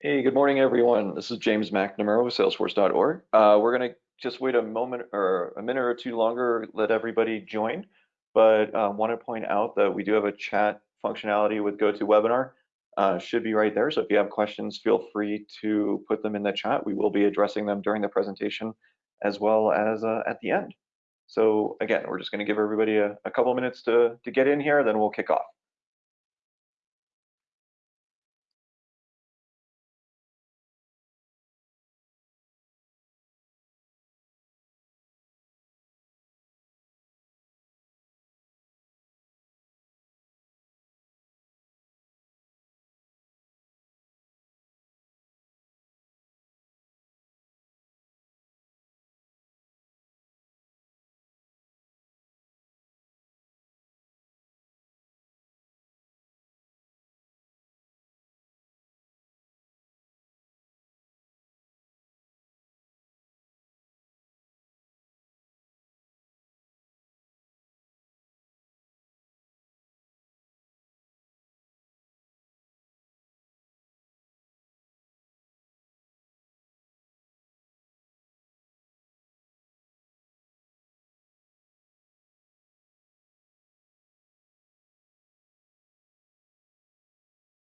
Hey, good morning, everyone. This is James McNamara with Salesforce.org. Uh, we're going to just wait a moment or a minute or two longer, let everybody join. But uh, want to point out that we do have a chat functionality with GoToWebinar. Uh, should be right there. So if you have questions, feel free to put them in the chat. We will be addressing them during the presentation as well as uh, at the end. So again, we're just going to give everybody a, a couple minutes to, to get in here, then we'll kick off.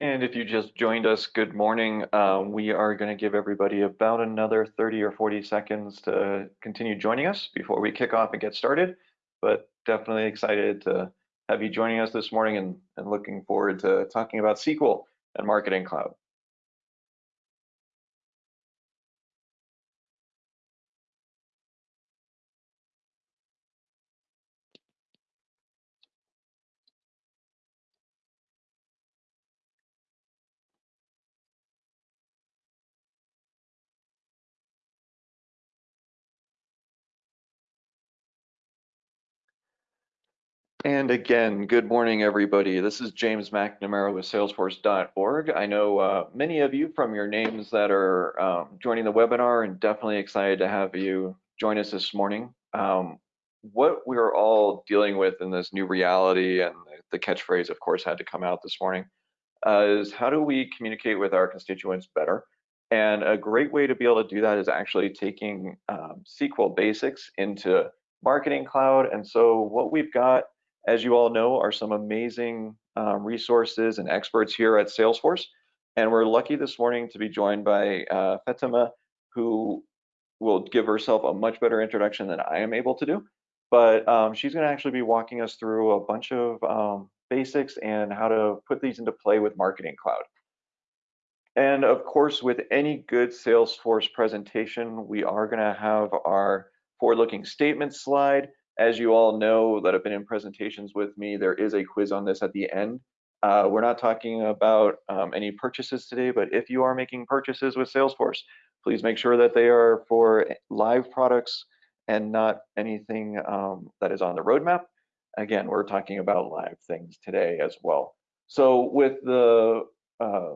And if you just joined us, good morning. Uh, we are going to give everybody about another 30 or 40 seconds to continue joining us before we kick off and get started. But definitely excited to have you joining us this morning and, and looking forward to talking about SQL and Marketing Cloud. And again, good morning, everybody. This is James McNamara with Salesforce.org. I know uh, many of you from your names that are um, joining the webinar and definitely excited to have you join us this morning. Um, what we're all dealing with in this new reality, and the catchphrase, of course, had to come out this morning, uh, is how do we communicate with our constituents better? And a great way to be able to do that is actually taking um, SQL basics into Marketing Cloud. And so what we've got as you all know, are some amazing um, resources and experts here at Salesforce. And we're lucky this morning to be joined by uh, Fatima, who will give herself a much better introduction than I am able to do. But um, she's going to actually be walking us through a bunch of um, basics and how to put these into play with Marketing Cloud. And of course, with any good Salesforce presentation, we are going to have our forward-looking statement slide as you all know that have been in presentations with me, there is a quiz on this at the end. Uh, we're not talking about um, any purchases today, but if you are making purchases with Salesforce, please make sure that they are for live products and not anything um, that is on the roadmap. Again, we're talking about live things today as well. So with the uh,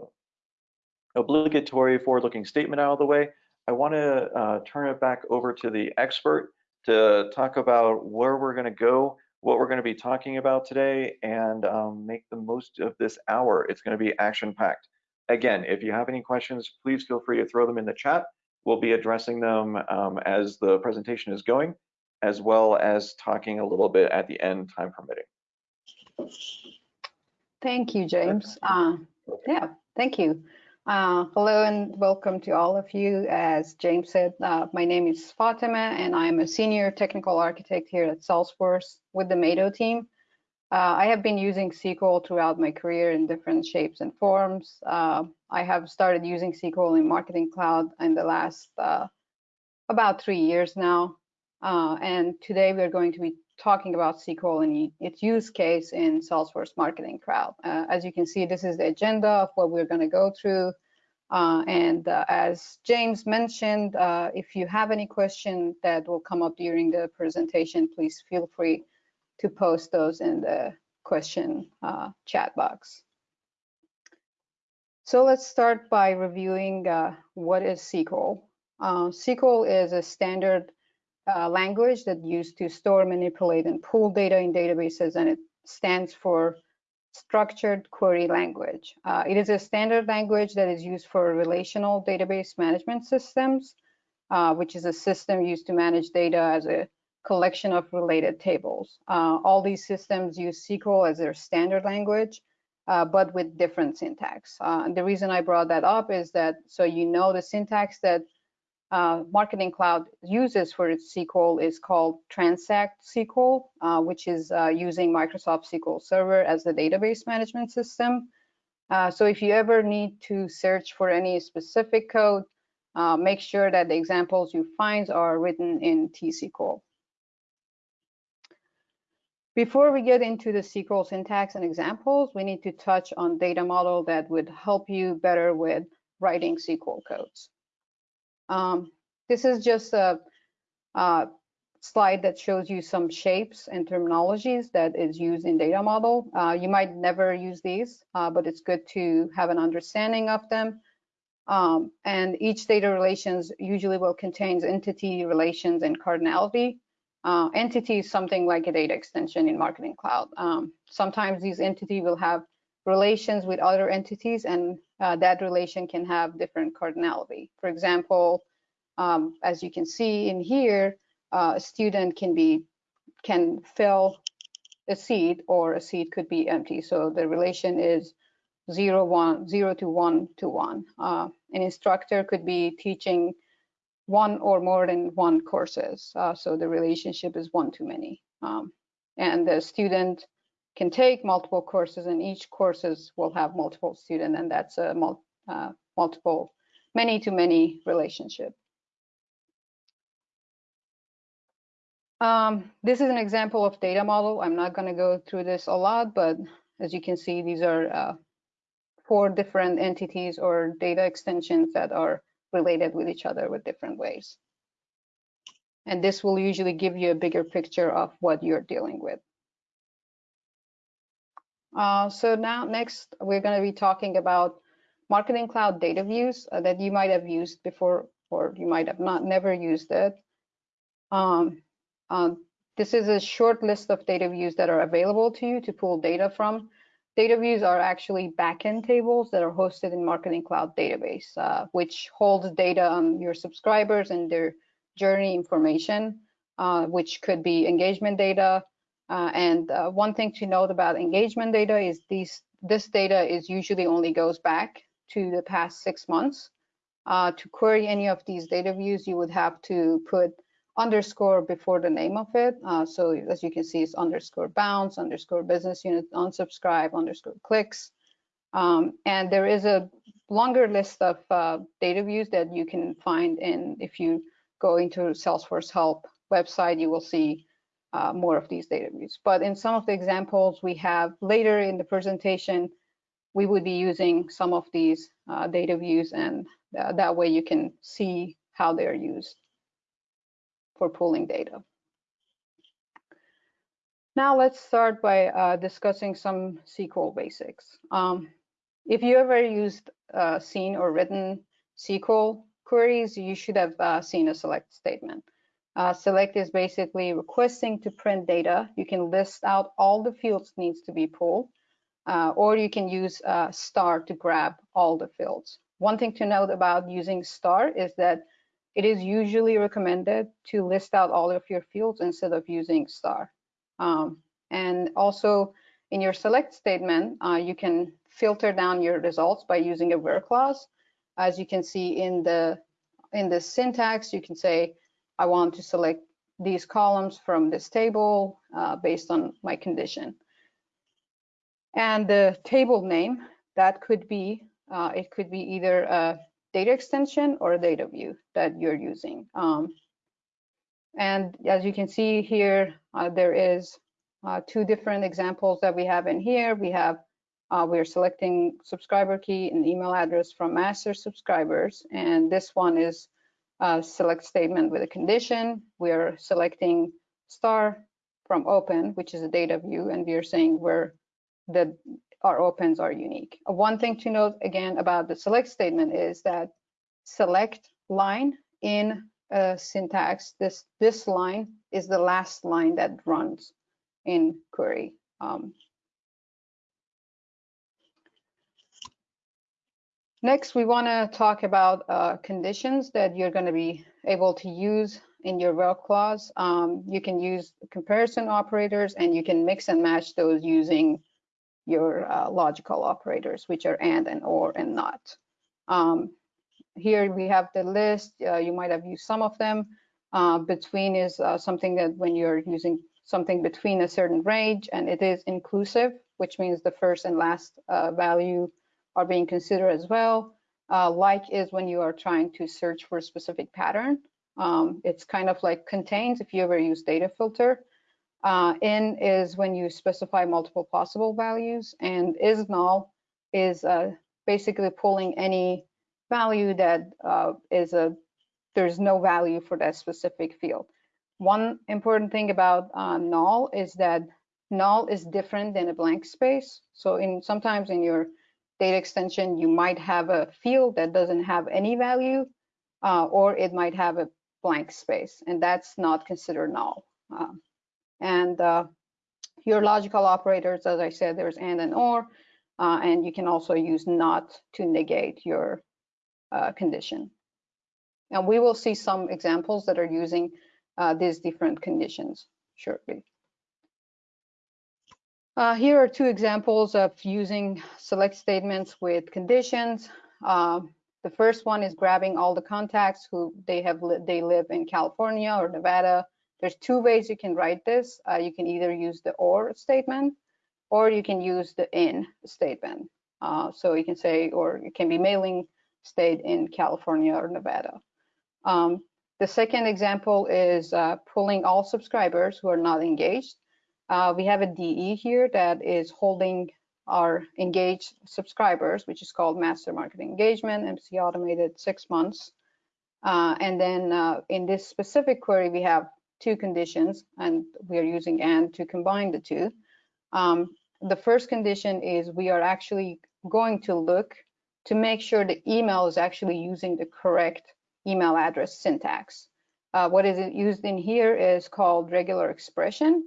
obligatory forward-looking statement out of the way, I want to uh, turn it back over to the expert to talk about where we're going to go, what we're going to be talking about today, and um, make the most of this hour. It's going to be action packed. Again, if you have any questions, please feel free to throw them in the chat. We'll be addressing them um, as the presentation is going, as well as talking a little bit at the end, time permitting. Thank you, James. Uh, yeah, thank you. Uh, hello and welcome to all of you. As James said, uh, my name is Fatima and I'm a senior technical architect here at Salesforce with the Mado team. Uh, I have been using SQL throughout my career in different shapes and forms. Uh, I have started using SQL in Marketing Cloud in the last uh, about three years now. Uh, and today we're going to be talking about SQL and its use case in Salesforce Marketing Cloud. Uh, as you can see, this is the agenda of what we're going to go through. Uh, and uh, as James mentioned, uh, if you have any question that will come up during the presentation, please feel free to post those in the question uh, chat box. So let's start by reviewing uh, what is SQL. SQL is a standard uh, language that used to store, manipulate, and pull data in databases, and it stands for structured query language. Uh, it is a standard language that is used for relational database management systems, uh, which is a system used to manage data as a collection of related tables. Uh, all these systems use SQL as their standard language, uh, but with different syntax. Uh, the reason I brought that up is that so you know the syntax that uh, Marketing Cloud uses for its SQL is called Transact SQL, uh, which is uh, using Microsoft SQL Server as the database management system. Uh, so if you ever need to search for any specific code, uh, make sure that the examples you find are written in T-SQL. Before we get into the SQL syntax and examples, we need to touch on data model that would help you better with writing SQL codes. Um, this is just a, a, slide that shows you some shapes and terminologies that is used in data model. Uh, you might never use these, uh, but it's good to have an understanding of them. Um, and each data relations usually will contain entity relations and cardinality. Uh, entity is something like a data extension in Marketing Cloud. Um, sometimes these entity will have relations with other entities and uh, that relation can have different cardinality. For example, um, as you can see in here, uh, a student can be can fill a seat or a seat could be empty. So the relation is zero one zero to one to one. Uh, an instructor could be teaching one or more than one courses. Uh, so the relationship is one to many. Um, and the student can take multiple courses and each courses will have multiple students and that's a mul uh, multiple many to many relationship. Um, this is an example of data model. I'm not going to go through this a lot, but as you can see, these are uh, four different entities or data extensions that are related with each other with different ways. And this will usually give you a bigger picture of what you're dealing with. Uh, so now next, we're going to be talking about Marketing Cloud data views uh, that you might have used before, or you might have not never used it. Um, uh, this is a short list of data views that are available to you to pull data from. Data views are actually backend tables that are hosted in Marketing Cloud database, uh, which holds data on your subscribers and their journey information, uh, which could be engagement data, uh, and uh, one thing to note about engagement data is these, this data is usually only goes back to the past six months. Uh, to query any of these data views, you would have to put underscore before the name of it. Uh, so as you can see, it's underscore bounce, underscore business unit, unsubscribe, underscore clicks. Um, and there is a longer list of uh, data views that you can find in, if you go into Salesforce Help website, you will see uh, more of these data views. But in some of the examples we have later in the presentation, we would be using some of these uh, data views and uh, that way you can see how they're used for pulling data. Now let's start by uh, discussing some SQL basics. Um, if you ever used uh, seen or written SQL queries, you should have uh, seen a select statement. Uh, select is basically requesting to print data. You can list out all the fields needs to be pulled, uh, or you can use uh, star to grab all the fields. One thing to note about using star is that it is usually recommended to list out all of your fields instead of using star. Um, and also in your select statement, uh, you can filter down your results by using a where clause. As you can see in the in the syntax, you can say I want to select these columns from this table uh, based on my condition. And the table name, that could be, uh, it could be either a data extension or a data view that you're using. Um, and as you can see here, uh, there is uh, two different examples that we have in here. We have, uh, we're selecting subscriber key and email address from master subscribers. And this one is uh, select statement with a condition. We're selecting star from open, which is a data view, and we are saying where the our opens are unique. One thing to note again about the select statement is that select line in uh, syntax, this this line is the last line that runs in query. Um, Next, we want to talk about uh, conditions that you're going to be able to use in your where clause. Um, you can use comparison operators and you can mix and match those using your uh, logical operators, which are and and or and not. Um, here we have the list. Uh, you might have used some of them. Uh, between is uh, something that when you're using something between a certain range and it is inclusive, which means the first and last uh, value are being considered as well. Uh, like is when you are trying to search for a specific pattern. Um, it's kind of like contains if you ever use data filter. Uh, in is when you specify multiple possible values and is null is uh, basically pulling any value that uh, is a there's no value for that specific field. One important thing about uh, null is that null is different than a blank space. So in sometimes in your data extension, you might have a field that doesn't have any value, uh, or it might have a blank space, and that's not considered null. Uh, and uh, your logical operators, as I said, there's and and or, uh, and you can also use not to negate your uh, condition. And we will see some examples that are using uh, these different conditions shortly. Uh, here are two examples of using select statements with conditions. Uh, the first one is grabbing all the contacts who they have li they live in California or Nevada. There's two ways you can write this. Uh, you can either use the or statement or you can use the in statement. Uh, so you can say, or it can be mailing state in California or Nevada. Um, the second example is uh, pulling all subscribers who are not engaged. Uh, we have a DE here that is holding our engaged subscribers, which is called Master Marketing Engagement, MC Automated six months. Uh, and then uh, in this specific query, we have two conditions, and we are using AND to combine the two. Um, the first condition is we are actually going to look to make sure the email is actually using the correct email address syntax. Uh, what is used in here is called regular expression.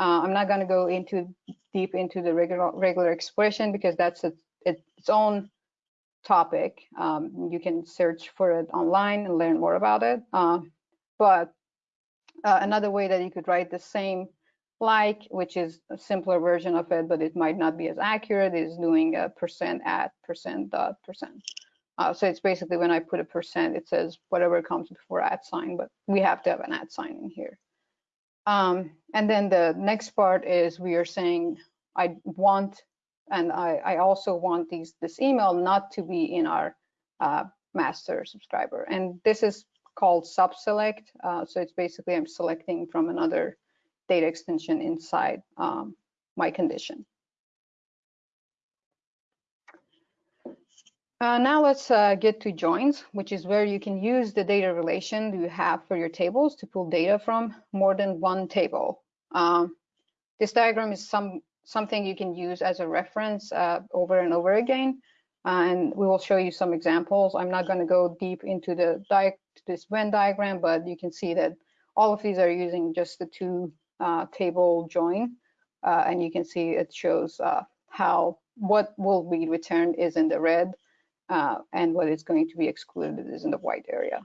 Uh, I'm not going to go into deep into the regular regular expression because that's a, its own topic. Um, you can search for it online and learn more about it. Uh, but uh, another way that you could write the same like, which is a simpler version of it, but it might not be as accurate, is doing a percent at percent dot percent. Uh, so it's basically when I put a percent, it says whatever comes before at sign, but we have to have an at sign in here. Um, and then the next part is we are saying I want, and I, I also want these this email not to be in our uh, master subscriber. And this is called subselect. Uh, so it's basically I'm selecting from another data extension inside um, my condition. Uh, now let's uh, get to joins, which is where you can use the data relation you have for your tables to pull data from more than one table. Um, this diagram is some something you can use as a reference uh, over and over again, uh, and we will show you some examples. I'm not going to go deep into the this Venn diagram, but you can see that all of these are using just the two uh, table join, uh, and you can see it shows how what will be returned is in the red uh, and what is going to be excluded is in the white area.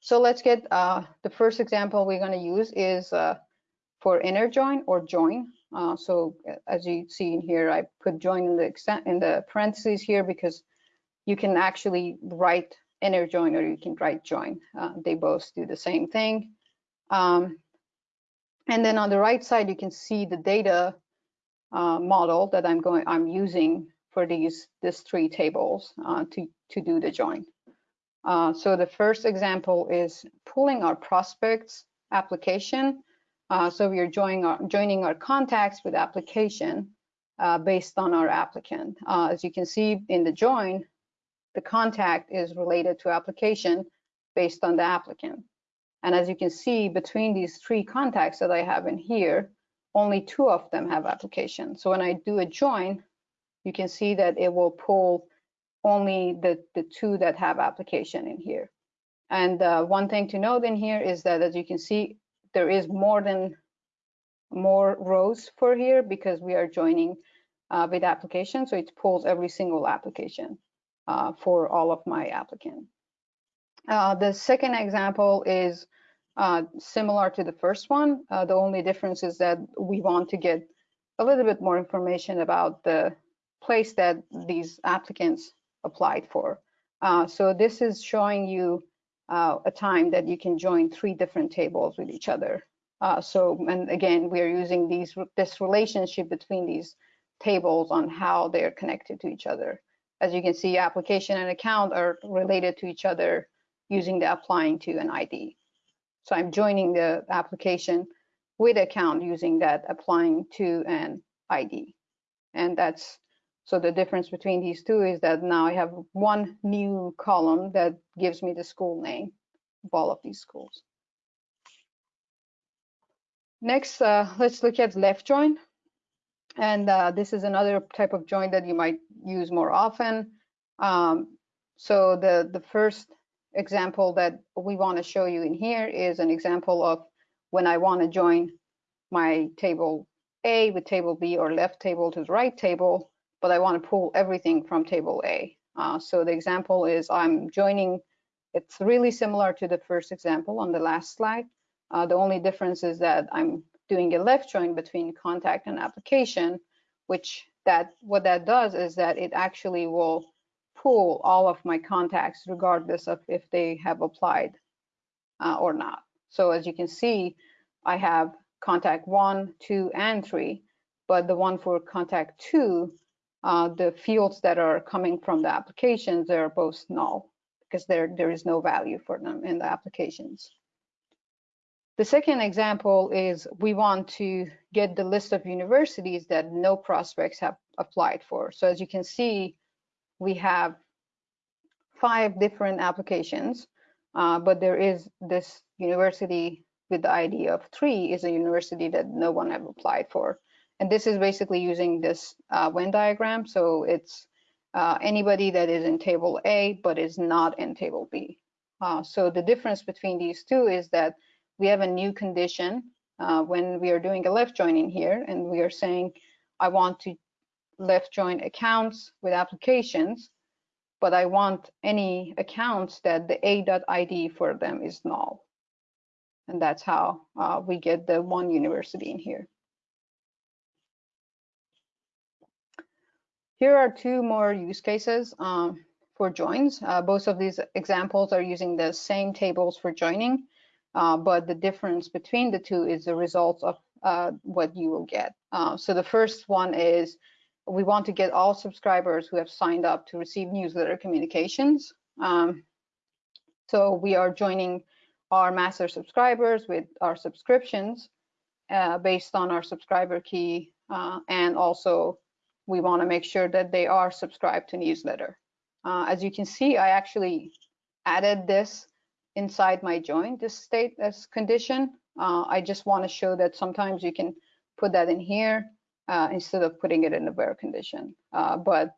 So let's get uh, the first example we're going to use is uh, for inner join or join. Uh, so uh, as you see in here, I put join in the in the parentheses here because you can actually write inner join or you can write join. Uh, they both do the same thing. Um, and then on the right side, you can see the data model that I'm going I'm using for these these three tables uh, to to do the join. Uh, so the first example is pulling our prospects application. Uh, so we are joining our, joining our contacts with application uh, based on our applicant. Uh, as you can see in the join, the contact is related to application based on the applicant. And as you can see between these three contacts that I have in here, only two of them have application. So when I do a join, you can see that it will pull only the, the two that have application in here. And uh, one thing to note in here is that as you can see, there is more than more rows for here because we are joining uh, with application. So it pulls every single application uh, for all of my applicant. Uh, the second example is uh, similar to the first one. Uh, the only difference is that we want to get a little bit more information about the place that these applicants applied for. Uh, so this is showing you uh, a time that you can join three different tables with each other. Uh, so, and again, we are using these this relationship between these tables on how they're connected to each other. As you can see, application and account are related to each other using the applying to an ID. So I'm joining the application with account using that applying to an ID. And that's, so the difference between these two is that now I have one new column that gives me the school name of all of these schools. Next, uh, let's look at left join. And uh, this is another type of join that you might use more often. Um, so the, the first example that we want to show you in here is an example of when I want to join my table A with table B or left table to the right table, but I want to pull everything from table A. Uh, so the example is I'm joining, it's really similar to the first example on the last slide. Uh, the only difference is that I'm doing a left join between contact and application, which that what that does is that it actually will pull all of my contacts regardless of if they have applied uh, or not. So as you can see, I have contact one, two, and three, but the one for contact two, uh, the fields that are coming from the applications, they're both null because there, there is no value for them in the applications. The second example is we want to get the list of universities that no prospects have applied for. So as you can see, we have five different applications, uh, but there is this university with the ID of three is a university that no one have applied for. And this is basically using this uh, Venn diagram. So it's uh, anybody that is in table A, but is not in table B. Uh, so the difference between these two is that we have a new condition uh, when we are doing a left join in here, and we are saying, I want to left join accounts with applications, but I want any accounts that the a.id for them is null. And that's how uh, we get the one university in here. Here are two more use cases um, for joins. Uh, both of these examples are using the same tables for joining, uh, but the difference between the two is the results of uh, what you will get. Uh, so the first one is we want to get all subscribers who have signed up to receive newsletter communications. Um, so we are joining our master subscribers with our subscriptions uh, based on our subscriber key. Uh, and also we want to make sure that they are subscribed to newsletter. Uh, as you can see, I actually added this inside my join, this state as condition. Uh, I just want to show that sometimes you can put that in here uh, instead of putting it in the where condition. Uh, but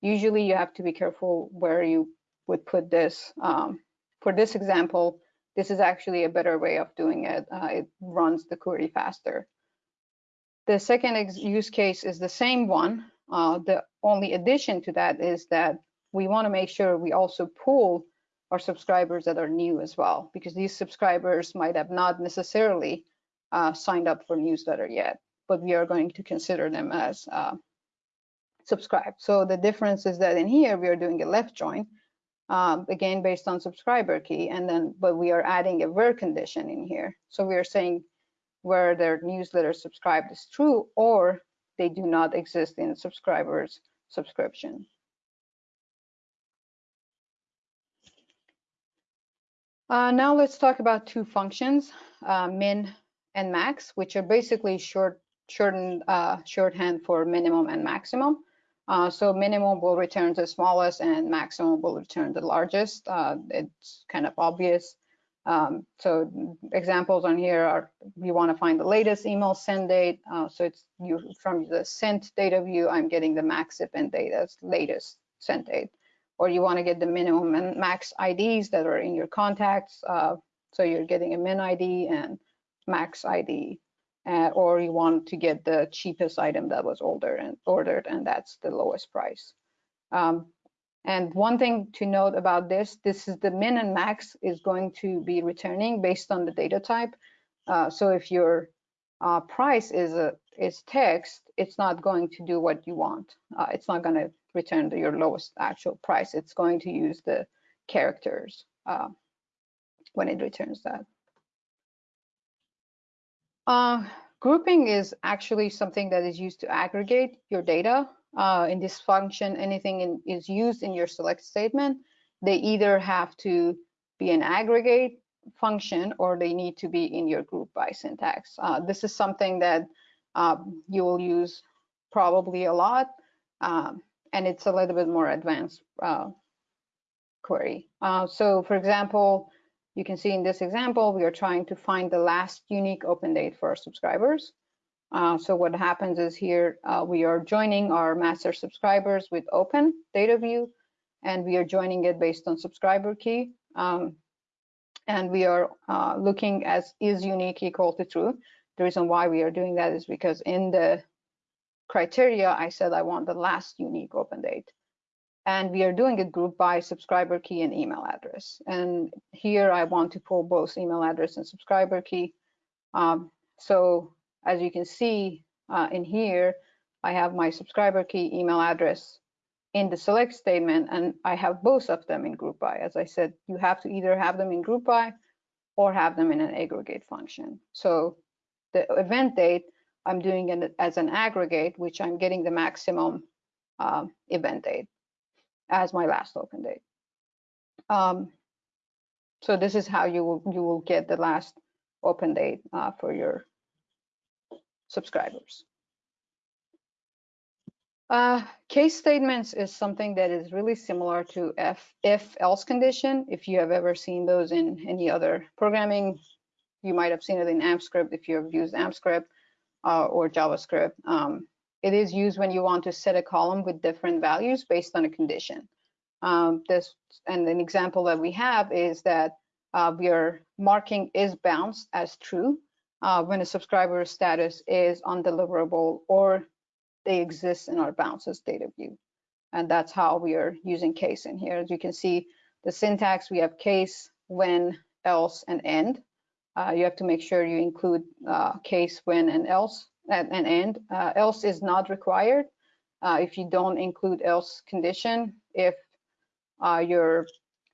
usually you have to be careful where you would put this. Um, for this example, this is actually a better way of doing it. Uh, it runs the query faster. The second use case is the same one. Uh, the only addition to that is that we want to make sure we also pull our subscribers that are new as well, because these subscribers might have not necessarily uh, signed up for newsletter yet but we are going to consider them as uh, subscribed. So the difference is that in here, we are doing a left join, um, again, based on subscriber key, and then, but we are adding a where condition in here. So we are saying where their newsletter subscribed is true or they do not exist in subscribers subscription. Uh, now let's talk about two functions, uh, min and max, which are basically short shortened uh, shorthand for minimum and maximum. Uh, so minimum will return the smallest and maximum will return the largest. Uh, it's kind of obvious. Um, so examples on here are you want to find the latest email send date. Uh, so it's you from the sent data view, I'm getting the max and data latest sent date. Or you want to get the minimum and max IDs that are in your contacts. Uh, so you're getting a min ID and max ID uh, or you want to get the cheapest item that was older and ordered, and that's the lowest price. Um, and one thing to note about this, this is the min and max is going to be returning based on the data type. Uh, so if your uh, price is a is text, it's not going to do what you want. Uh, it's not going to return your lowest actual price. It's going to use the characters uh, when it returns that. Uh, grouping is actually something that is used to aggregate your data. Uh, in this function, anything in, is used in your select statement, they either have to be an aggregate function or they need to be in your group by syntax. Uh, this is something that um, you will use probably a lot, um, and it's a little bit more advanced uh, query. Uh, so for example, you can see in this example, we are trying to find the last unique open date for our subscribers. Uh, so what happens is here, uh, we are joining our master subscribers with open data view, and we are joining it based on subscriber key. Um, and we are uh, looking as is unique equal to true. The reason why we are doing that is because in the criteria, I said I want the last unique open date. And we are doing it group by subscriber key and email address. And here I want to pull both email address and subscriber key. Um, so as you can see uh, in here, I have my subscriber key email address in the select statement, and I have both of them in group by. As I said, you have to either have them in group by or have them in an aggregate function. So the event date, I'm doing it as an aggregate, which I'm getting the maximum uh, event date as my last open date. Um, so this is how you will you will get the last open date uh, for your subscribers. Uh, case statements is something that is really similar to if, if else condition. If you have ever seen those in any other programming, you might have seen it in AmpScript if you have used AmpScript uh, or JavaScript. Um, it is used when you want to set a column with different values based on a condition. Um, this and an example that we have is that uh, we are marking is bounced as true uh, when a subscriber status is undeliverable or they exist in our bounces data view. And that's how we are using case in here. As you can see, the syntax, we have case, when, else, and end. Uh, you have to make sure you include uh, case, when, and else, and, end. Uh, else is not required. Uh, if you don't include else condition, if uh, your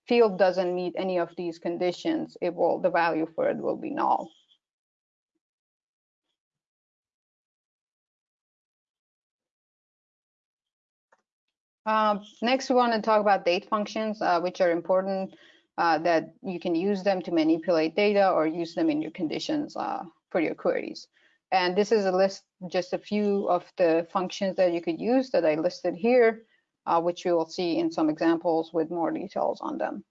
field doesn't meet any of these conditions, it will the value for it will be null. Uh, next, we want to talk about date functions, uh, which are important uh, that you can use them to manipulate data or use them in your conditions uh, for your queries. And this is a list, just a few of the functions that you could use that I listed here, uh, which you will see in some examples with more details on them.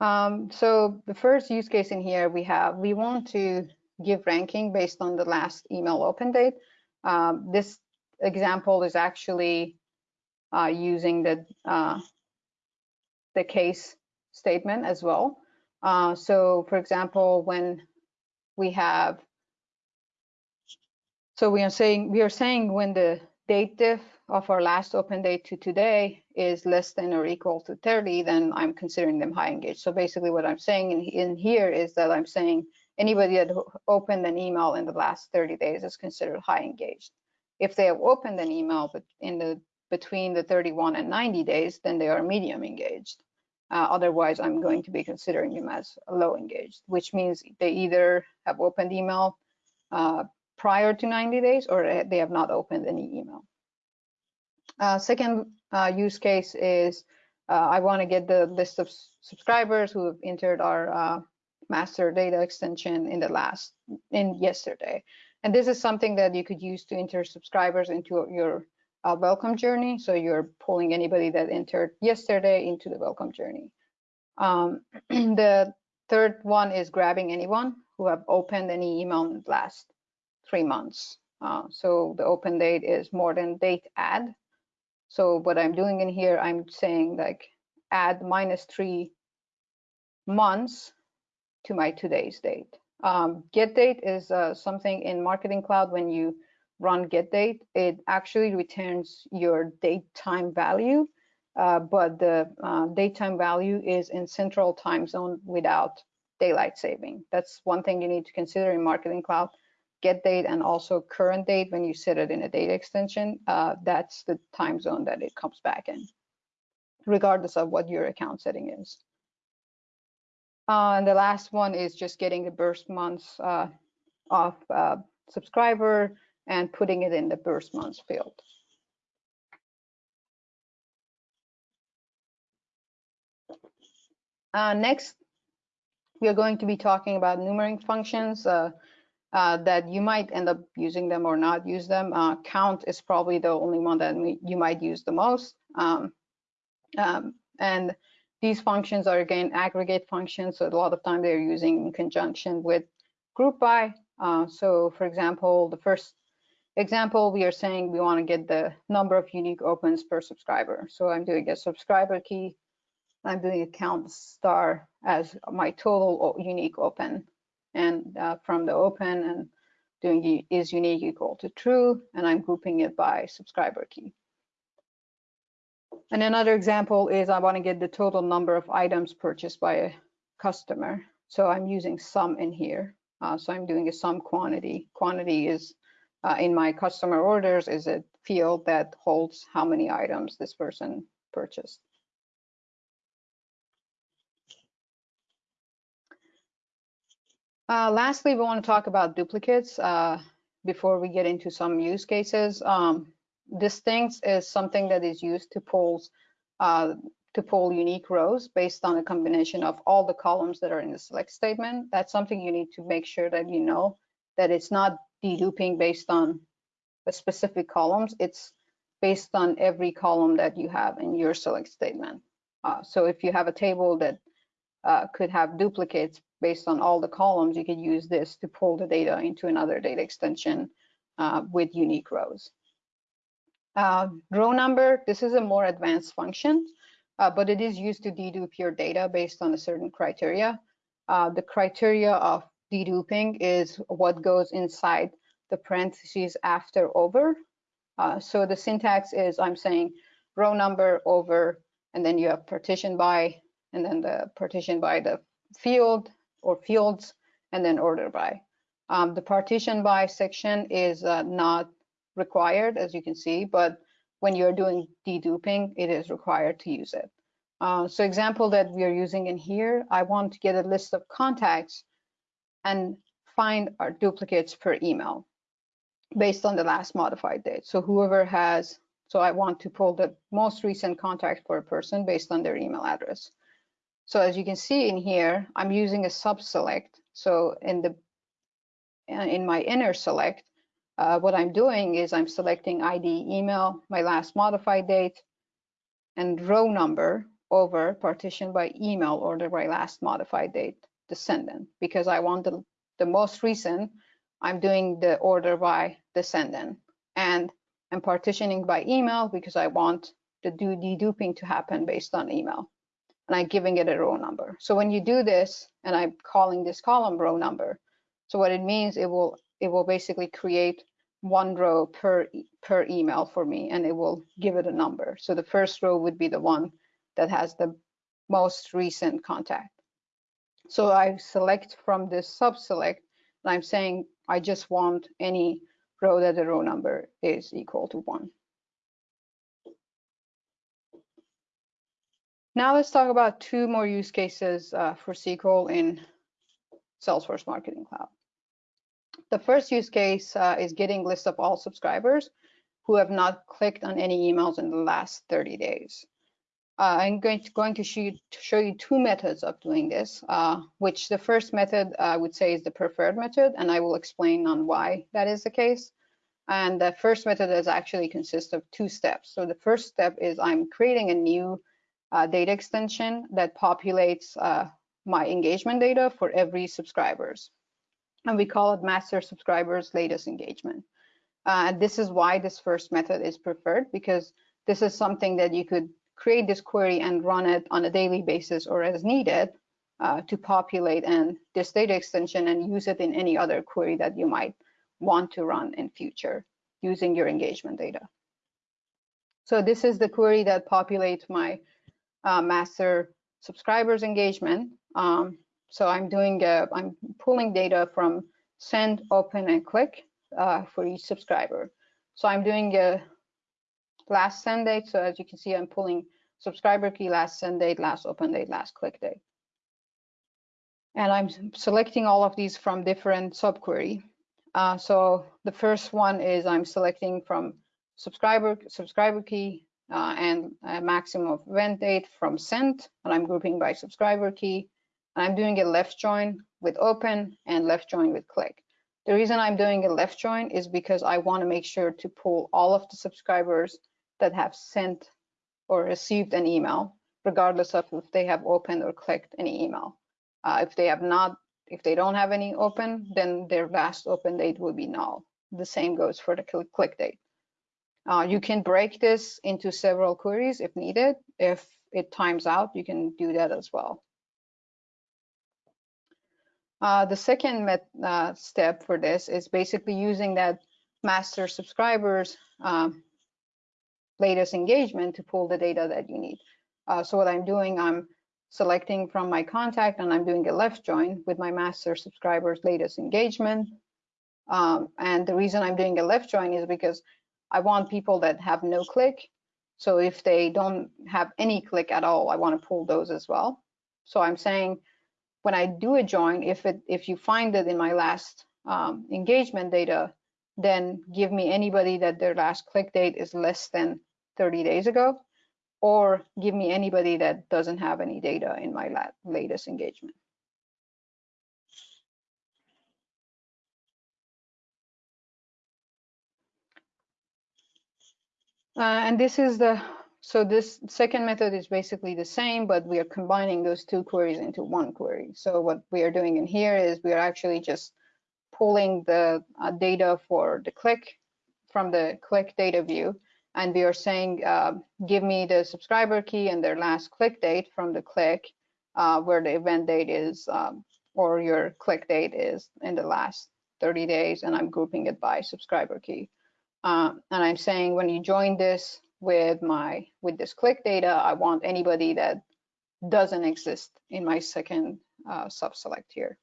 Um, so the first use case in here we have, we want to give ranking based on the last email open date. Um, this example is actually uh, using the uh, the case statement as well. Uh, so for example, when we have, so we are saying, we are saying when the date diff of our last open date to today is less than or equal to 30, then I'm considering them high engaged. So basically what I'm saying in, in here is that I'm saying anybody that opened an email in the last 30 days is considered high engaged. If they have opened an email but in the between the 31 and 90 days, then they are medium engaged. Uh, otherwise, I'm going to be considering them as low engaged, which means they either have opened email uh, prior to 90 days or they have not opened any email. Uh, second uh, use case is uh, I want to get the list of subscribers who have entered our uh, master data extension in the last in yesterday. And this is something that you could use to enter subscribers into your uh, welcome journey. So you're pulling anybody that entered yesterday into the welcome journey. Um, the third one is grabbing anyone who have opened any email in the last three months. Uh, so the open date is more than date add. So what I'm doing in here, I'm saying like add minus three months to my today's date. Um, get date is uh, something in Marketing Cloud when you run get date, it actually returns your date time value, uh, but the uh, date time value is in central time zone without daylight saving. That's one thing you need to consider in Marketing Cloud. Get date and also current date when you set it in a data extension, uh, that's the time zone that it comes back in, regardless of what your account setting is. Uh, and the last one is just getting the burst months uh, of uh, subscriber and putting it in the burst months field. Uh, next, we are going to be talking about numbering functions uh, uh, that you might end up using them or not use them. Count is probably the only one that you might use the most. Um, um, and these functions are again aggregate functions, so a lot of time they're using in conjunction with group by. Uh, so for example, the first example, we are saying we want to get the number of unique opens per subscriber. So I'm doing a subscriber key I'm doing a count star as my total unique open. And uh, from the open and doing is unique equal to true, and I'm grouping it by subscriber key. And another example is I want to get the total number of items purchased by a customer. So I'm using sum in here. Uh, so I'm doing a sum quantity. Quantity is uh, in my customer orders is a field that holds how many items this person purchased. Uh, lastly, we want to talk about duplicates uh, before we get into some use cases. Um, distinct is something that is used to pull uh, to pull unique rows based on a combination of all the columns that are in the select statement. That's something you need to make sure that you know that it's not deduping based on a specific columns. It's based on every column that you have in your select statement. Uh, so if you have a table that uh, could have duplicates based on all the columns, you could use this to pull the data into another data extension uh, with unique rows. Uh, row number, this is a more advanced function, uh, but it is used to dedupe your data based on a certain criteria. Uh, the criteria of deduping is what goes inside the parentheses after over. Uh, so the syntax is I'm saying row number over, and then you have partition by, and then the partition by the field, or fields and then order by. Um, the partition by section is uh, not required, as you can see, but when you're doing deduping, it is required to use it. Uh, so example that we are using in here, I want to get a list of contacts and find our duplicates per email based on the last modified date. So whoever has, so I want to pull the most recent contact for a person based on their email address. So as you can see in here, I'm using a sub-select. So in the uh, in my inner select, uh, what I'm doing is I'm selecting ID email, my last modified date, and row number over partition by email order by last modified date descendant because I want the, the most recent, I'm doing the order by descendant. And I'm partitioning by email because I want the do deduping to happen based on email and I'm giving it a row number. So when you do this, and I'm calling this column row number, so what it means, it will it will basically create one row per per email for me, and it will give it a number. So the first row would be the one that has the most recent contact. So I select from this sub-select, and I'm saying I just want any row that the row number is equal to one. Now let's talk about two more use cases uh, for SQL in Salesforce Marketing Cloud. The first use case uh, is getting list of all subscribers who have not clicked on any emails in the last 30 days. Uh, I'm going to, going to, show, to show you two methods of doing this, uh, which the first method uh, I would say is the preferred method, and I will explain on why that is the case. And the first method is actually consists of two steps. So the first step is I'm creating a new uh, data extension that populates uh, my engagement data for every subscribers. And we call it master subscribers latest engagement. Uh, and this is why this first method is preferred because this is something that you could create this query and run it on a daily basis or as needed. uh, to populate and this data extension and use it in any other query that you might want to run in future using your engagement data. So this is the query that populates my uh, master subscribers engagement. Um, so I'm doing, a, I'm pulling data from send, open, and click uh, for each subscriber. So I'm doing a last send date. So as you can see, I'm pulling subscriber key, last send date, last open date, last click date. And I'm selecting all of these from different subquery. Uh, so the first one is I'm selecting from subscriber subscriber key uh, and a maximum event date from sent, and I'm grouping by subscriber key. I'm doing a left join with open and left join with click. The reason I'm doing a left join is because I want to make sure to pull all of the subscribers that have sent or received an email, regardless of if they have opened or clicked any email. Uh, if they have not, if they don't have any open, then their last open date will be null. The same goes for the click date. Uh, you can break this into several queries if needed. If it times out, you can do that as well. Uh, the second met, uh, step for this is basically using that master subscribers um, latest engagement to pull the data that you need. Uh, so what I'm doing, I'm selecting from my contact and I'm doing a left join with my master subscribers latest engagement. Um, and the reason I'm doing a left join is because I want people that have no click. So if they don't have any click at all, I want to pull those as well. So I'm saying when I do a join, if it if you find it in my last um, engagement data, then give me anybody that their last click date is less than 30 days ago, or give me anybody that doesn't have any data in my latest engagement. Uh, and this is the, so this second method is basically the same, but we are combining those two queries into one query. So what we are doing in here is we are actually just pulling the uh, data for the click from the click data view. And we are saying, uh, give me the subscriber key and their last click date from the click uh, where the event date is um, or your click date is in the last 30 days. And I'm grouping it by subscriber key. Uh, and I'm saying when you join this with my with this click data, I want anybody that doesn't exist in my second uh, sub-select here.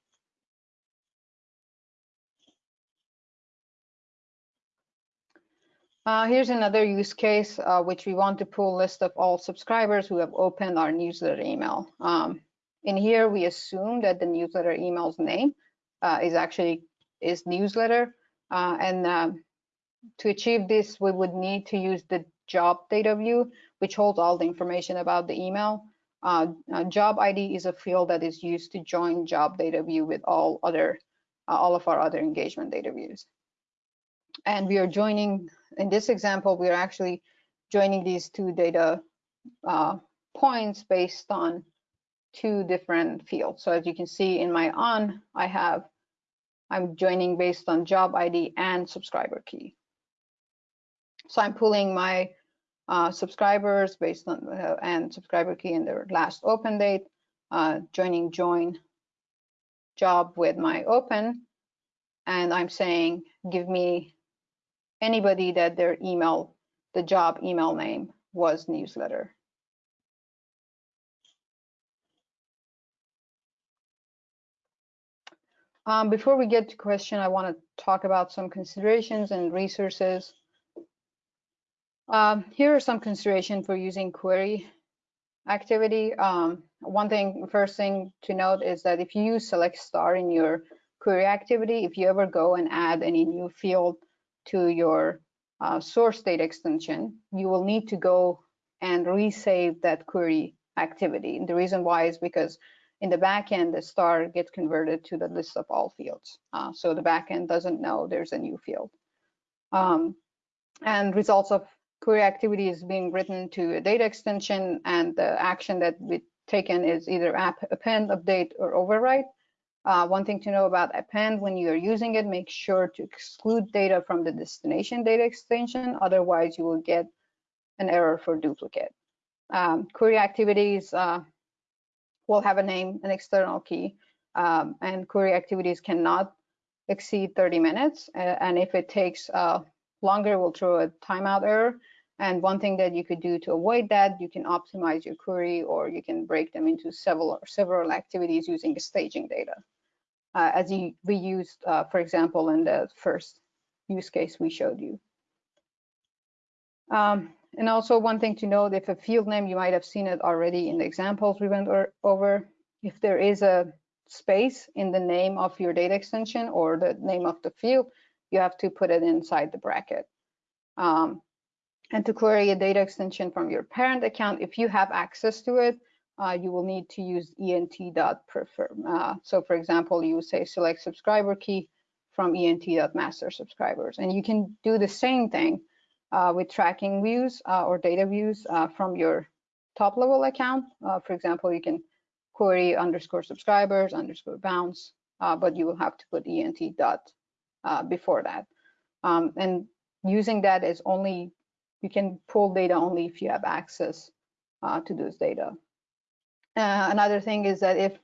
Uh, here's another use case uh, which we want to pull list of all subscribers who have opened our newsletter email. Um, in here, we assume that the newsletter email's name uh, is actually is newsletter, uh, and um, to achieve this, we would need to use the job data view, which holds all the information about the email. Uh, uh, job ID is a field that is used to join job data view with all other, uh, all of our other engagement data views. And we are joining, in this example, we are actually joining these two data uh, points based on two different fields. So as you can see in my on, I have, I'm joining based on job ID and subscriber key. So I'm pulling my uh, subscribers based on uh, and subscriber key and their last open date, uh, joining join job with my open, and I'm saying give me anybody that their email, the job email name was newsletter. Um, before we get to question, I want to talk about some considerations and resources um, here are some consideration for using query activity. Um, one thing, first thing to note is that if you use select star in your query activity, if you ever go and add any new field to your uh, source data extension, you will need to go and resave that query activity. And the reason why is because in the backend, the star gets converted to the list of all fields. Uh, so the backend doesn't know there's a new field. Um, and results of query activity is being written to a data extension and the action that we taken is either app append, update, or overwrite. Uh, one thing to know about append, when you are using it, make sure to exclude data from the destination data extension. Otherwise, you will get an error for duplicate. Um, query activities uh, will have a name, an external key, um, and query activities cannot exceed 30 minutes. And if it takes uh, longer, we'll throw a timeout error. And one thing that you could do to avoid that, you can optimize your query or you can break them into several several activities using staging data. Uh, as you, we used, uh, for example, in the first use case we showed you. Um, and also one thing to note, if a field name, you might have seen it already in the examples we went over, if there is a space in the name of your data extension or the name of the field, you have to put it inside the bracket. Um, and to query a data extension from your parent account, if you have access to it, uh, you will need to use ent.prefix. Uh, so for example, you would say select subscriber key from ent.master subscribers. And you can do the same thing uh, with tracking views uh, or data views uh, from your top level account. Uh, for example, you can query underscore subscribers underscore bounce, but you will have to put ent dot before that. Um, and using that is only, you can pull data only if you have access to those data. another thing is that if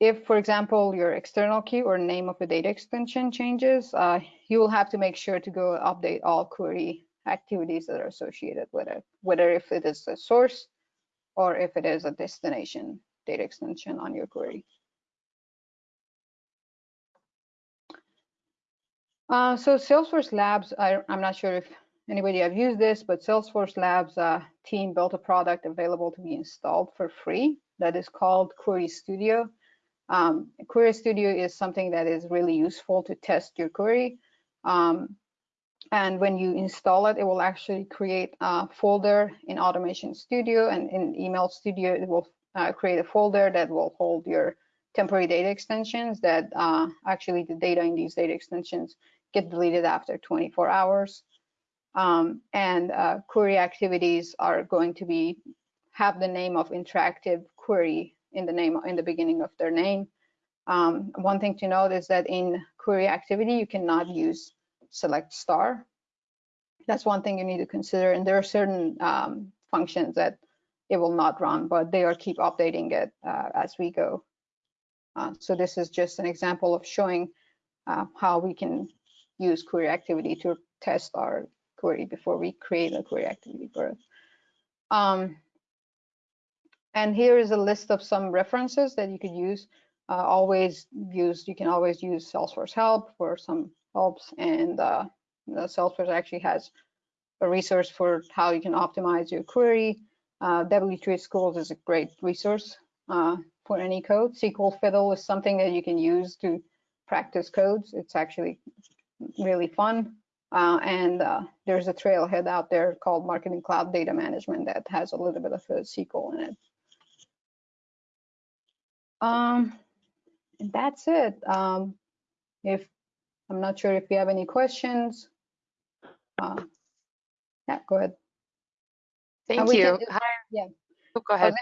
if, for example, your external key or name of a data extension changes, uh, you will have to make sure to go update all query activities that are associated with it, whether if it is a source or if it is a destination data extension on your query. Uh, so Salesforce Labs, I, am not sure if anybody have used this, but Salesforce Labs uh, team built a product available to be installed for free that is called Query Studio. Um, Query Studio is something that is really useful to test your query. Um, and when you install it, it will actually create a folder in Automation Studio and in Email Studio, it will uh, create a folder that will hold your temporary data extensions that uh, actually the data in these data extensions get deleted after 24 hours. Um, and uh, query activities are going to be have the name of interactive query in the name in the beginning of their name. Um, one thing to note is that in query activity, you cannot use select star. That's one thing you need to consider. And there are certain um, functions that it will not run, but they are keep updating it uh, as we go. Uh, so this is just an example of showing uh, how we can use query activity to test our query before we create a query activity for it. Um, and here is a list of some references that you could use. Uh, always use, you can always use Salesforce help for some helps. And uh, Salesforce actually has a resource for how you can optimize your query. Uh, W3 Schools is a great resource uh, for any code. SQL Fiddle is something that you can use to practice codes. It's actually really fun. Uh, and uh, there's a trailhead out there called Marketing Cloud Data Management that has a little bit of a SQL in it. Um, that's it. Um, if I'm not sure if you have any questions. Uh, yeah, go ahead. Thank you. Do, Yeah. Oh, go ahead.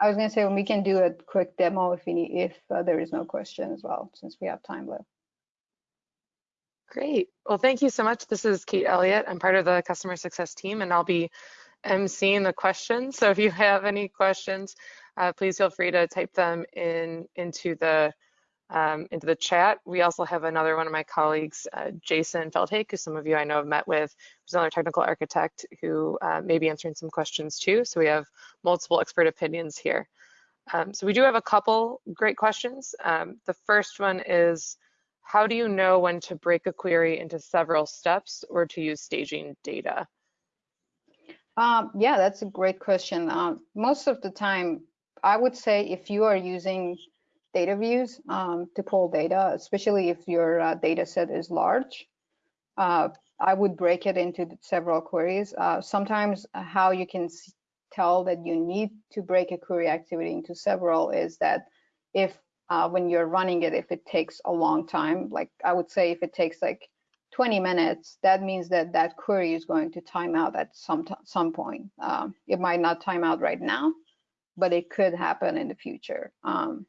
I was going to say we can do a quick demo if need, if uh, there is no question as well, since we have time left. Great. Well, thank you so much. This is Kate Elliott. I'm part of the customer success team, and I'll be emceeing the questions. So if you have any questions, uh, please feel free to type them in into the um, into the chat. We also have another one of my colleagues, uh, Jason Feldhake, who some of you I know have met with, who's another technical architect who uh, may be answering some questions too. So we have multiple expert opinions here. Um, so we do have a couple great questions. Um, the first one is, how do you know when to break a query into several steps or to use staging data? Um, yeah, that's a great question. Uh, most of the time, I would say if you are using data views um, to pull data, especially if your uh, data set is large, uh, I would break it into several queries. Uh, sometimes how you can tell that you need to break a query activity into several is that if uh, when you're running it, if it takes a long time, like I would say if it takes like 20 minutes, that means that that query is going to time out at some some point. Um, it might not time out right now, but it could happen in the future. Um,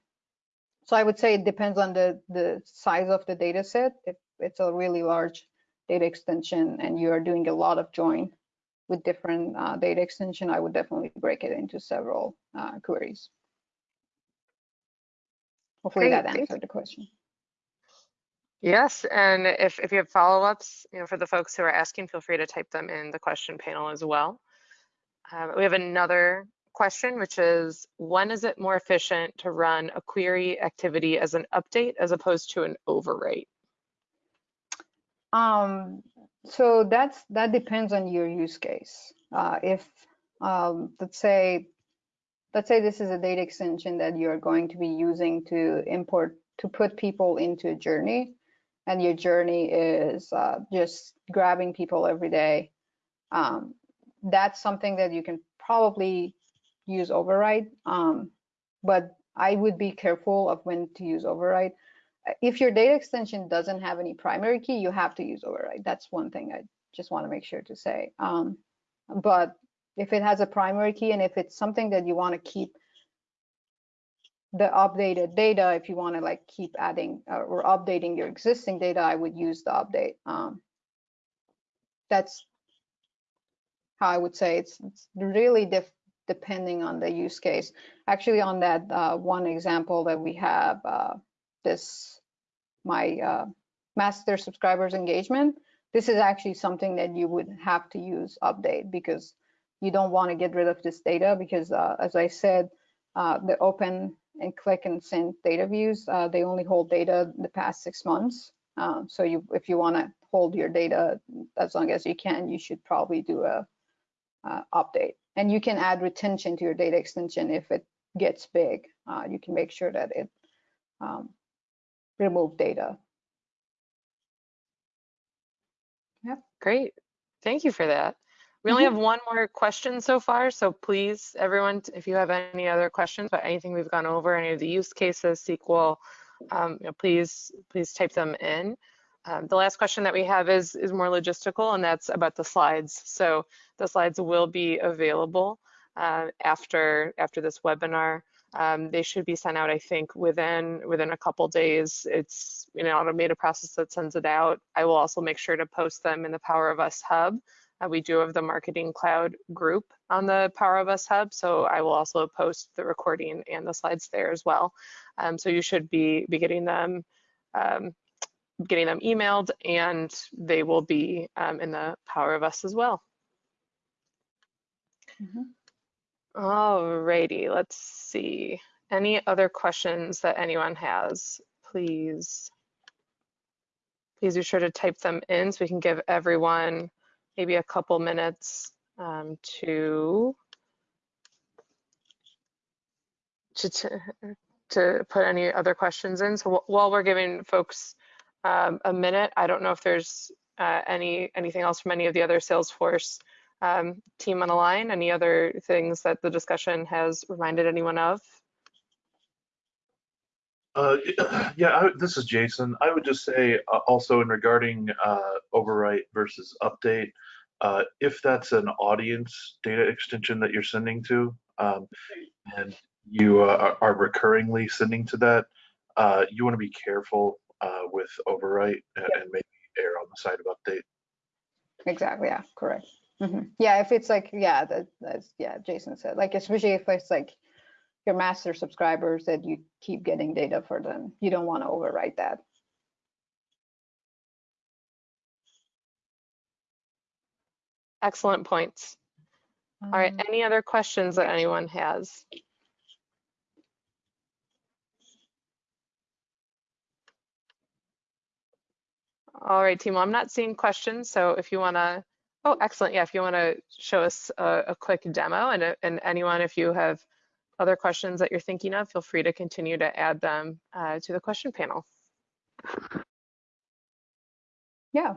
so I would say it depends on the, the size of the data set. If it's a really large data extension and you are doing a lot of join with different uh, data extension, I would definitely break it into several uh, queries. Hopefully Great, that answered the question. Yes, and if, if you have follow-ups, you know, for the folks who are asking, feel free to type them in the question panel as well. Um, we have another question, which is, when is it more efficient to run a query activity as an update as opposed to an overwrite? Um, so that's that depends on your use case. Uh, if um, let's say let's say this is a data extension that you're going to be using to import to put people into a journey, and your journey is uh, just grabbing people every day. Um, that's something that you can probably use override, um, but I would be careful of when to use override if your data extension doesn't have any primary key, you have to use override. That's one thing I just want to make sure to say. Um, but if it has a primary key and if it's something that you want to keep the updated data, if you want to like keep adding uh, or updating your existing data, I would use the update. Um, that's how I would say it's, it's really depending on the use case. Actually, on that uh, one example that we have, uh, this my uh, master subscribers engagement, this is actually something that you would have to use update because you don't want to get rid of this data because uh, as I said, uh, the open and click and send data views, uh, they only hold data the past six months. Uh, so you, if you want to hold your data as long as you can, you should probably do a, update. And you can add retention to your data extension if it gets big. Uh, you can make sure that it um, remove data. Yep. Great. Thank you for that. We only Mhm. have one more question so far, so please, everyone, if you have any other questions about anything we've gone over, any of the use cases, SQL, um, you know, please, please type them in. Um, the last question that we have is, is more logistical, and that's about the slides. So the slides will be available uh, after, after this webinar. Um, they should be sent out, I think, within within a couple days. It's you know, an automated process that sends it out. I will also make sure to post them in the Power of Us Hub. Uh, we do have the Marketing Cloud group on the Power of Us Hub, so I will also post the recording and the slides there as well. Um, so you should be be getting them um, getting them emailed, and they will be um, in the Power of Us as well. Mm -hmm. Alrighty, let's see. Any other questions that anyone has, please, please be sure to type them in so we can give everyone maybe a couple minutes um, to, to, to, put any other questions in. So while we're giving folks um, a minute, I don't know if there's uh, any anything else from any of the other Salesforce um, team on the line? Any other things that the discussion has reminded anyone of? Uh, yeah, I, this is Jason. I would just say uh, also in regarding uh, overwrite versus update, uh, if that's an audience data extension that you're sending to, um, and you uh, are recurringly sending to that, uh, you want to be careful with overwrite and, and maybe err on the side of update. Exactly. Yeah. Correct. Mm -hmm. Yeah, if it's like, yeah, that, that's, yeah, Jason said, like, especially if it's like your master subscribers that you keep getting data for them, you don't want to overwrite that. Excellent points. All right, um, any other questions that anyone has? All right, team, well, I'm not seeing questions, so if you want to Oh, excellent. Yeah, if you want to show us a, a quick demo and, and anyone, if you have other questions that you're thinking of, feel free to continue to add them uh, to the question panel. Yeah.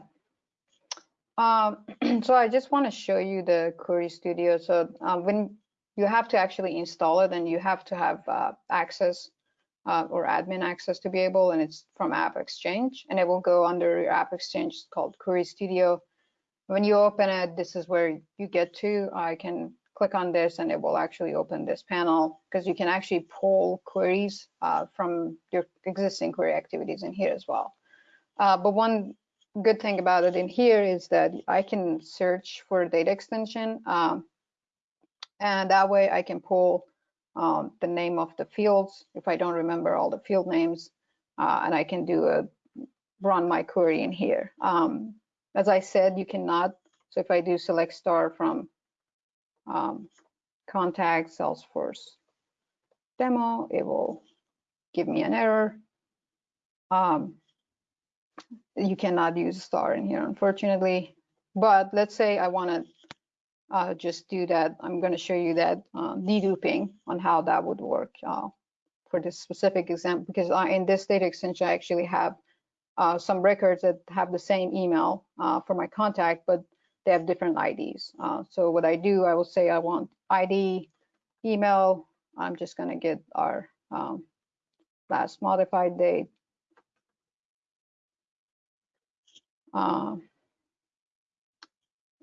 Um, so I just want to show you the Query Studio. So um, when you have to actually install it and you have to have uh, access uh, or admin access to be able, and it's from AppExchange, and it will go under your AppExchange called Query Studio when you open it, this is where you get to. I can click on this and it will actually open this panel because you can actually pull queries uh, from your existing query activities in here as well. Uh, but one good thing about it in here is that I can search for data extension um, and that way I can pull um, the name of the fields if I don't remember all the field names, uh, and I can do a run my query in here. Um, as I said, you cannot. So if I do select star from um, contact Salesforce demo, it will give me an error. Um, you cannot use star in here, unfortunately. But let's say I want to uh, just do that. I'm going to show you that uh, deduping on how that would work uh, for this specific example, because I, in this data extension, I actually have uh, some records that have the same email uh, for my contact, but they have different IDs. Uh, so what I do, I will say I want ID, email. I'm just going to get our um, last modified date. Uh,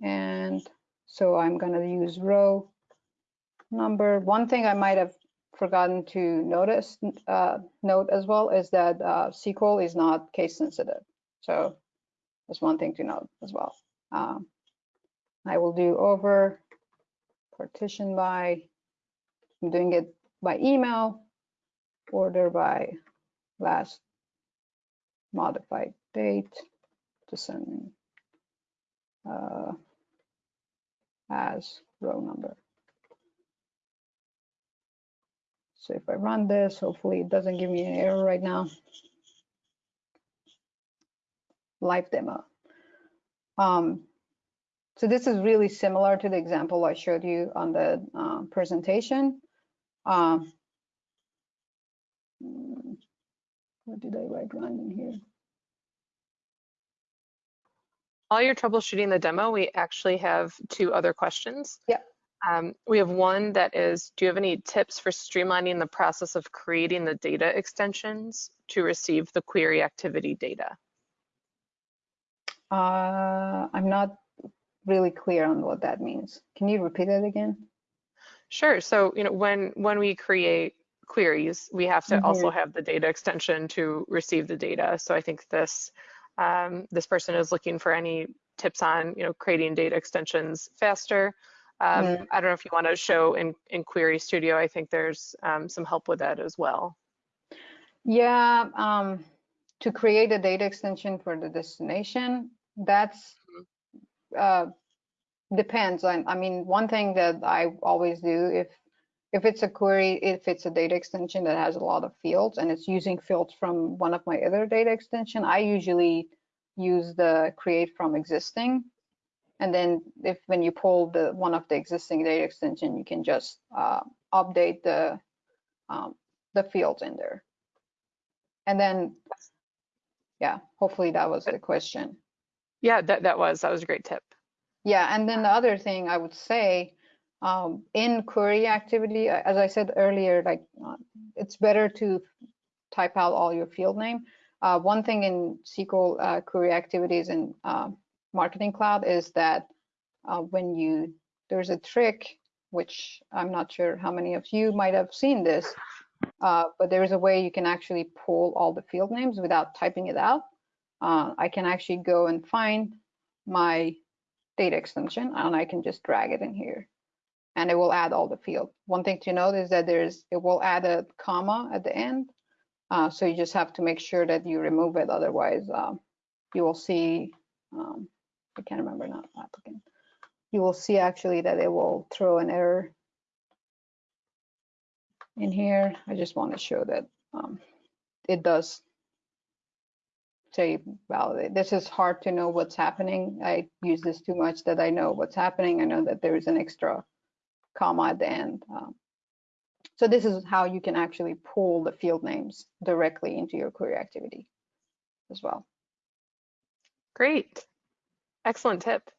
and so I'm going to use row number. One thing I might have forgotten to notice, uh, note as well, is that uh, SQL is not case sensitive. So that's one thing to note as well. Um, I will do over partition by, I'm doing it by email, order by last modified date, descending uh, as row number. So if I run this, hopefully it doesn't give me an error right now. Live demo. Um, so this is really similar to the example I showed you on the uh, presentation. Um, what did I write wrong in here? While you're troubleshooting the demo, we actually have two other questions. Yeah. Um, we have one that is, do you have any tips for streamlining the process of creating the data extensions to receive the query activity data? Uh, I'm not really clear on what that means. Can you repeat it again? Sure. So, you know, when when we create queries, we have to also have the data extension to receive the data. So I think this um, this person is looking for any tips on, you know, creating data extensions faster. Um, Mm. I don't know if you want to show in, in Query Studio, I think there's um, some help with that as well. Yeah, um, to create a data extension for the destination, that's uh, depends on. I mean, one thing that I always do if if it's a query, if it's a data extension that has a lot of fields and it's using fields from one of my other data extension, I usually use the create from existing. And then if when you pull the one of the existing data extension, you can just uh, update the um, the fields in there. And then, yeah, hopefully that was the question. Yeah, that, that was, that was a great tip. Yeah, and then the other thing I would say, um, in query activity, as I said earlier, like uh, it's better to type out all your field name. Uh, one thing in SQL uh, query activities in uh, Marketing Cloud is that uh, when you there's a trick which I'm not sure how many of you might have seen this, uh, but there is a way you can actually pull all the field names without typing it out. Uh, I can actually go and find my data extension and I can just drag it in here and it will add all the field. One thing to note is that there's it will add a comma at the end. Uh, so you just have to make sure that you remove it. Otherwise, um, you will see, um, I can't remember now, applicant. You will see actually that it will throw an error in here. I just want to show that um, it does say validate. This is hard to know what's happening. I use this too much that I know what's happening. I know that there is an extra comma at the end. Um, so this is how you can actually pull the field names directly into your query activity as well. Great. Excellent tip.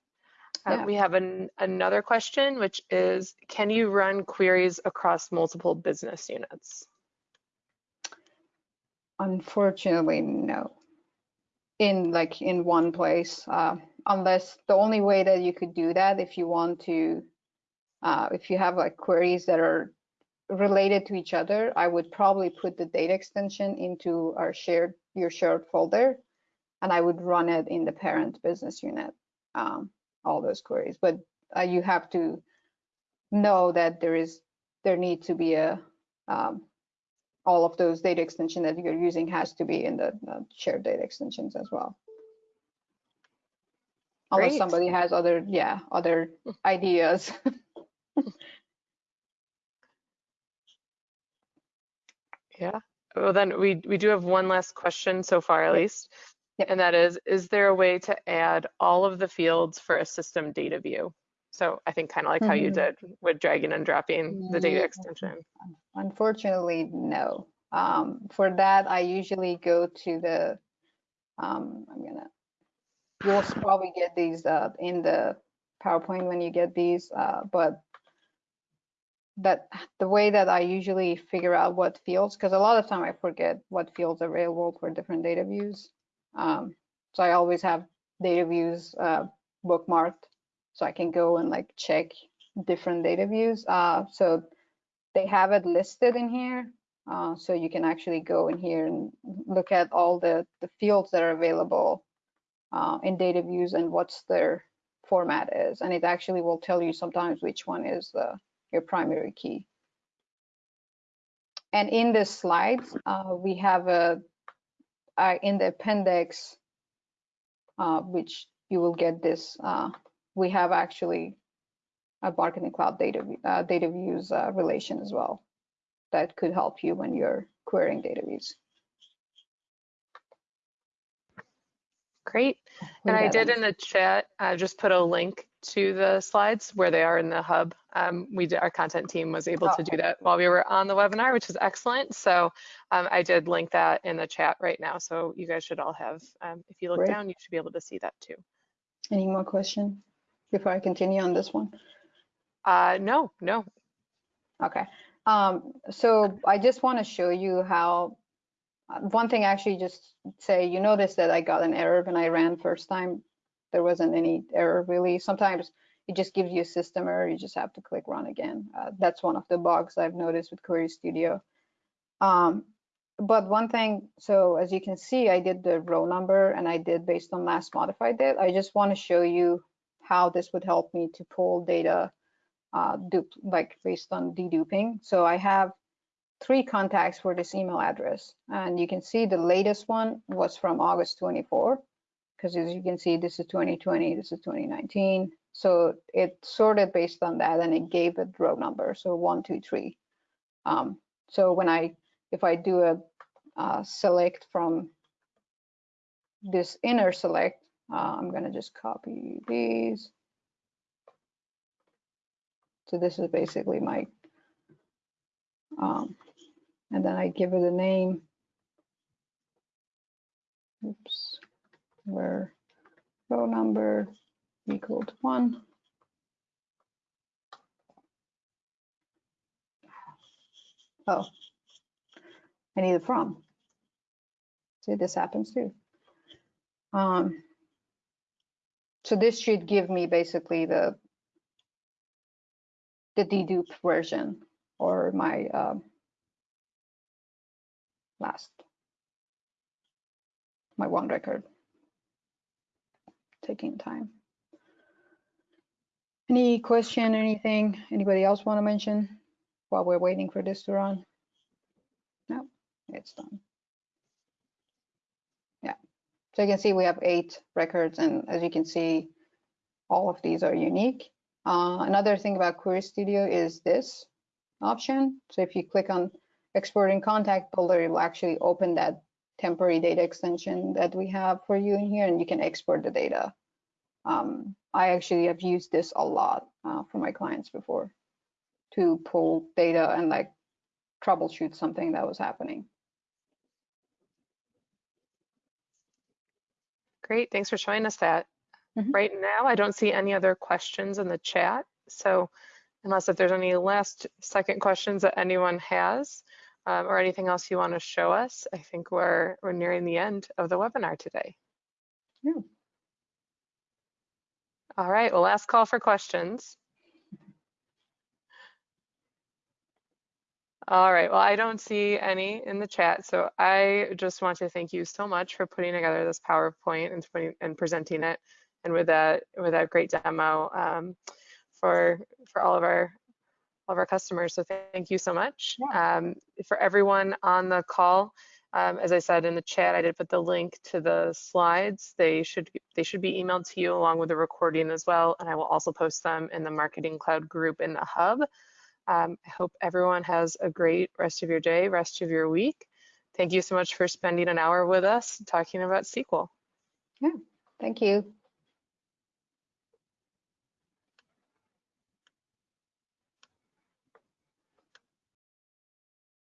Uh, We have an, another question, which is, can you run queries across multiple business units? Unfortunately, no. In like in one place, uh, unless the only way that you could do that if you want to, uh, if you have like queries that are related to each other, I would probably put the data extension into our shared your shared folder, and I would run it in the parent business unit, um, all those queries. But uh, you have to know that there is there need to be a, um, all of those data extension that you're using has to be in the uh, shared data extensions as well. Unless somebody has other, yeah, other ideas. Yeah. Well, then we, we do have one last question so far at least. Yep. And that is, is there a way to add all of the fields for a system data view? So I think kind of like how you Mhm. did with dragging and dropping the data extension. Unfortunately, no. Um, for that, I usually go to the, um, I'm gonna, you'll probably get these uh, in the PowerPoint when you get these, uh, but that the way that I usually figure out what fields, because a lot of time I forget what fields are available for different data views. Um, so I always have data views uh, bookmarked so I can go and like check different data views. Uh, so they have it listed in here. Uh, so you can actually go in here and look at all the, the fields that are available uh, in data views and what's their format is. And it actually will tell you sometimes which one is the, your primary key. And in the slides, uh, we have a, uh, in the appendix, uh, which you will get this, we have actually a marketing cloud data, uh, data views uh, relation as well that could help you when you're querying data views. Great. And I did in the chat, I just put a link to the slides where they are in the hub. Um, we did, our content team was able to do that while we were on the webinar, which is excellent. So um, I did link that in the chat right now. So you guys should all have, um, if you look Great. down, you should be able to see that too. Any more question before I continue on this one? Uh, no, no. Okay. Um, so I just want to show you how, uh, one thing actually just say, you notice that I got an error when I ran first time. There wasn't any error really. Sometimes it just gives you a system error. You just have to click run again. Uh, that's one of the bugs I've noticed with Query Studio. Um, but one thing, so as you can see, I did the row number and I did based on last modified date. I just want to show you how this would help me to pull data uh, dupe, like based on deduping. So I have three contacts for this email address. And you can see the latest one was from August 24, because as you can see, this is 2020, this is 2019. So it sorted based on that and it gave it row number. So one, two, three. Um, so when I, if I do a uh, select from this inner select, uh, I'm gonna just copy these. So this is basically my, um, and then I give it a name. Oops, where row number equal to one. Oh, I need it from. See, this happens too. Um, so this should give me basically the the dedupe version or my um, last my one record. Taking time. Any question anything? Anybody else want to mention while we're waiting for this to run? No it's done so you can see we have eight records and as you can see all of these are unique uh, another thing about Query Studio is this option. So if you click on exporting contact builder, it will actually open that temporary data extension that we have for you in here and you can export the data. Um, I actually have used this a lot uh, for my clients before to pull data and like troubleshoot something that was happening. Great, thanks for showing us that. Mhm. Right now, I don't see any other questions in the chat. So unless if there's any last second questions that anyone has um, or anything else you want to show us, I think we're, we're nearing the end of the webinar today. Yeah. All right, well, last call for questions. All right, well, I don't see any in the chat, so I just want to thank you so much for putting together this PowerPoint and, putting, and presenting it, and with that with that great demo um, for for all of our all of our customers. So thank you so much. Um, for everyone on the call, um, as I said in the chat, I did put the link to the slides. They should they should be emailed to you along with the recording as well. And I will also post them in the Marketing Cloud group in the hub. Um, I hope everyone has a great rest of your day, rest of your week. Thank you so much for spending an hour with us talking about SQL. Yeah, thank you.